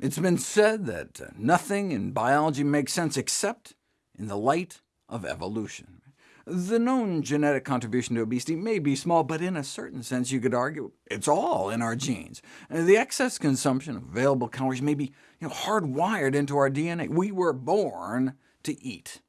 It's been said that uh, nothing in biology makes sense except in the light of evolution. The known genetic contribution to obesity may be small, but in a certain sense you could argue it's all in our genes. The excess consumption of available calories may be you know, hardwired into our DNA. We were born to eat.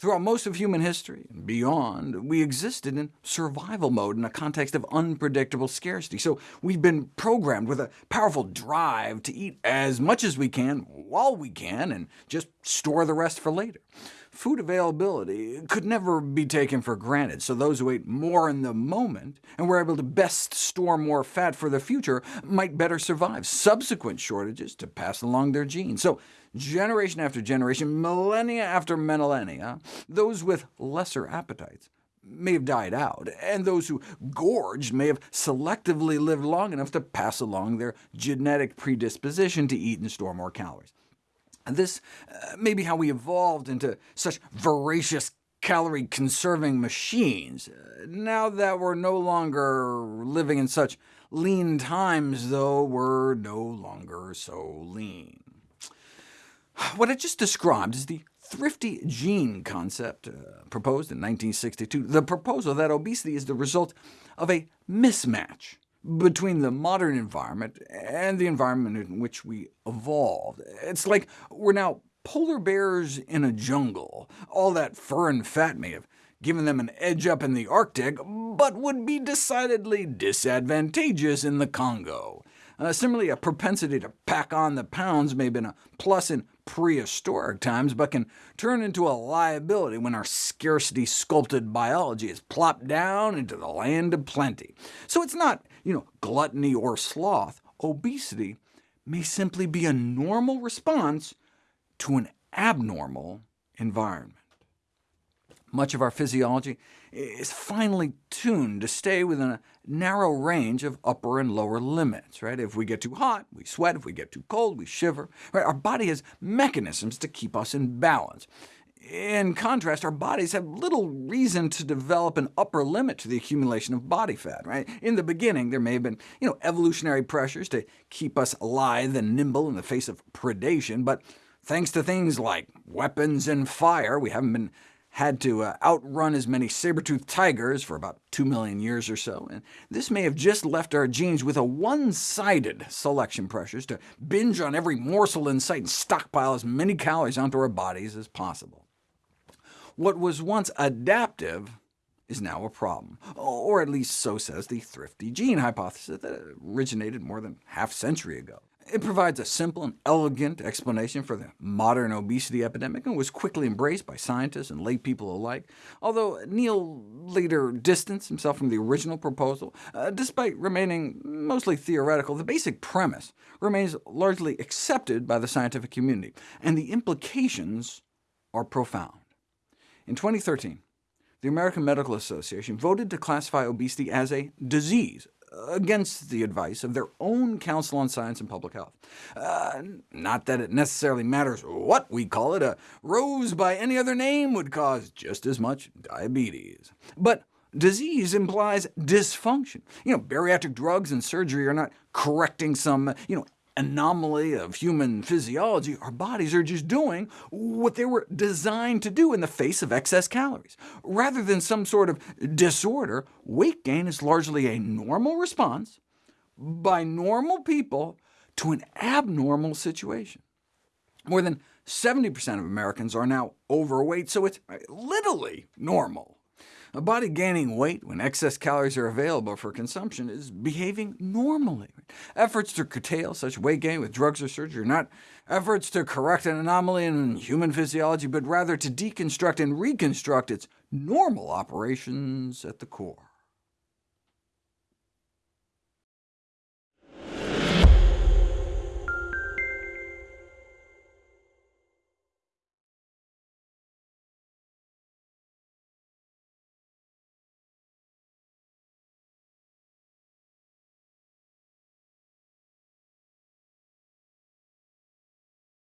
Throughout most of human history and beyond, we existed in survival mode in a context of unpredictable scarcity, so we've been programmed with a powerful drive to eat as much as we can, while we can, and just store the rest for later. Food availability could never be taken for granted, so those who ate more in the moment and were able to best store more fat for the future might better survive subsequent shortages to pass along their genes. So generation after generation, millennia after millennia, those with lesser appetites may have died out, and those who gorged may have selectively lived long enough to pass along their genetic predisposition to eat and store more calories. And this uh, may be how we evolved into such voracious calorie-conserving machines. Uh, now that we're no longer living in such lean times, though, we're no longer so lean. What I just described is the thrifty gene concept uh, proposed in 1962, the proposal that obesity is the result of a mismatch between the modern environment and the environment in which we evolved. It's like we're now polar bears in a jungle. All that fur and fat may have given them an edge up in the Arctic, but would be decidedly disadvantageous in the Congo. Uh, similarly, a propensity to pack on the pounds may have been a plus in prehistoric times, but can turn into a liability when our scarcity-sculpted biology is plopped down into the land of plenty. So it's not you know, gluttony or sloth. Obesity may simply be a normal response to an abnormal environment. Much of our physiology is finely tuned to stay within a narrow range of upper and lower limits. Right? If we get too hot, we sweat. If we get too cold, we shiver. Right? Our body has mechanisms to keep us in balance. In contrast, our bodies have little reason to develop an upper limit to the accumulation of body fat. Right? In the beginning, there may have been you know, evolutionary pressures to keep us lithe and nimble in the face of predation, but thanks to things like weapons and fire, we haven't been had to uh, outrun as many saber-toothed tigers for about 2 million years or so, and this may have just left our genes with a one-sided selection pressures to binge on every morsel in sight and stockpile as many calories onto our bodies as possible. What was once adaptive is now a problem, or at least so says the thrifty gene hypothesis that originated more than half a century ago. It provides a simple and elegant explanation for the modern obesity epidemic, and was quickly embraced by scientists and laypeople alike, although Neel later distanced himself from the original proposal. Uh, despite remaining mostly theoretical, the basic premise remains largely accepted by the scientific community, and the implications are profound. In 2013, the American Medical Association voted to classify obesity as a disease, against the advice of their own Council on Science and Public Health. Uh, not that it necessarily matters what we call it. A rose by any other name would cause just as much diabetes. But disease implies dysfunction. You know, bariatric drugs and surgery are not correcting some you know, anomaly of human physiology, our bodies are just doing what they were designed to do in the face of excess calories. Rather than some sort of disorder, weight gain is largely a normal response by normal people to an abnormal situation. More than 70% of Americans are now overweight, so it's literally normal. A body gaining weight when excess calories are available for consumption is behaving normally. Efforts to curtail such weight gain with drugs or surgery are not efforts to correct an anomaly in human physiology, but rather to deconstruct and reconstruct its normal operations at the core.